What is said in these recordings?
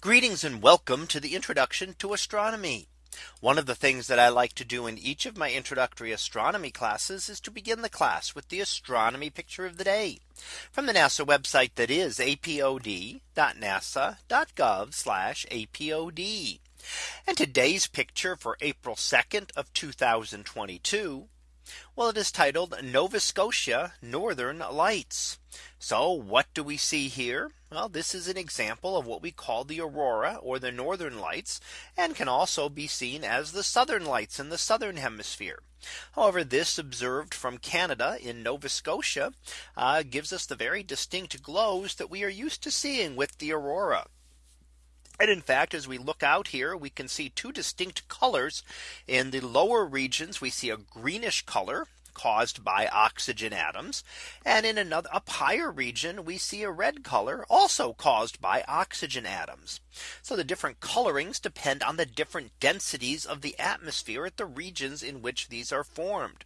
Greetings and welcome to the introduction to astronomy. One of the things that I like to do in each of my introductory astronomy classes is to begin the class with the astronomy picture of the day from the NASA website that is apod.nasa.gov apod. And today's picture for April 2nd of 2022. Well, it is titled Nova Scotia Northern Lights. So what do we see here? Well, this is an example of what we call the aurora or the northern lights and can also be seen as the southern lights in the southern hemisphere. However, this observed from Canada in Nova Scotia uh, gives us the very distinct glows that we are used to seeing with the aurora. And in fact, as we look out here, we can see two distinct colors in the lower regions. We see a greenish color caused by oxygen atoms. And in another up higher region, we see a red color also caused by oxygen atoms. So the different colorings depend on the different densities of the atmosphere at the regions in which these are formed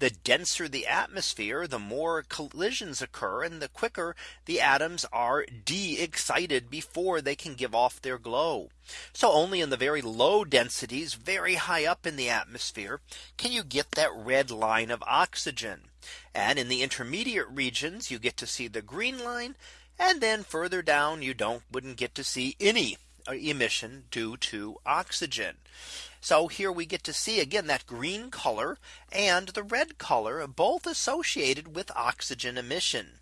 the denser the atmosphere, the more collisions occur and the quicker the atoms are de-excited before they can give off their glow. So only in the very low densities very high up in the atmosphere can you get that red line of oxygen. And in the intermediate regions you get to see the green line and then further down you don't wouldn't get to see any Uh, emission due to oxygen. So here we get to see again that green color and the red color both associated with oxygen emission.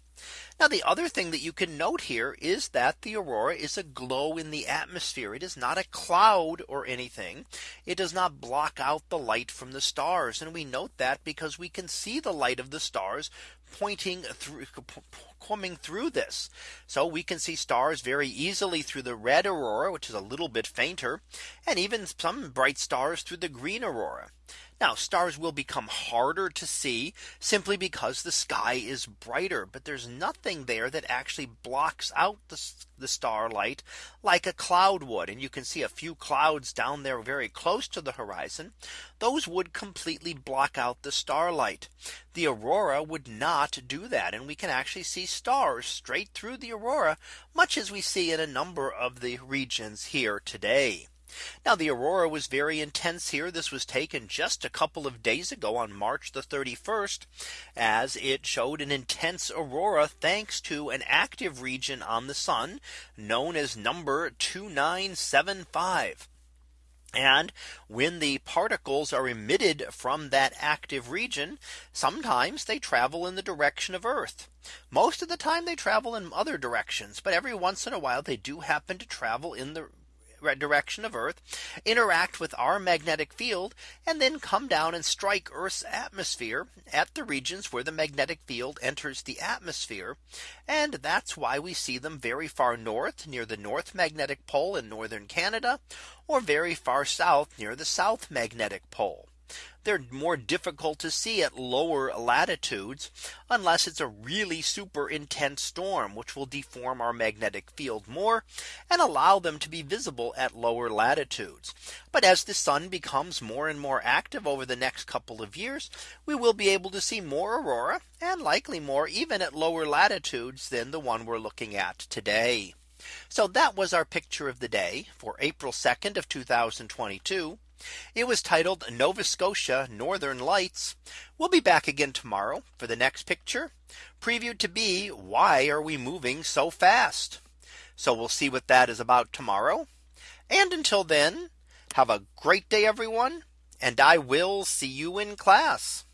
Now the other thing that you can note here is that the aurora is a glow in the atmosphere. It is not a cloud or anything. It does not block out the light from the stars. And we note that because we can see the light of the stars pointing through coming through this. So we can see stars very easily through the red aurora, which is a little bit fainter, and even some bright stars through the green aurora. Now stars will become harder to see simply because the sky is brighter, but there's nothing there that actually blocks out the, the starlight like a cloud would. And you can see a few clouds down there very close to the horizon. Those would completely block out the starlight. The aurora would not do that. And we can actually see stars straight through the aurora, much as we see in a number of the regions here today. Now the aurora was very intense here. This was taken just a couple of days ago on March the 31st as it showed an intense aurora thanks to an active region on the sun known as number 2975. And when the particles are emitted from that active region, sometimes they travel in the direction of Earth. Most of the time they travel in other directions, but every once in a while they do happen to travel in the direction of Earth, interact with our magnetic field, and then come down and strike Earth's atmosphere at the regions where the magnetic field enters the atmosphere. And that's why we see them very far north near the North Magnetic Pole in northern Canada, or very far south near the South Magnetic Pole. They're more difficult to see at lower latitudes unless it's a really super intense storm which will deform our magnetic field more and allow them to be visible at lower latitudes. But as the sun becomes more and more active over the next couple of years, we will be able to see more aurora and likely more even at lower latitudes than the one we're looking at today. So that was our picture of the day for April 2nd of 2022. It was titled Nova Scotia Northern Lights. We'll be back again tomorrow for the next picture previewed to be why are we moving so fast? So we'll see what that is about tomorrow. And until then, have a great day, everyone. And I will see you in class.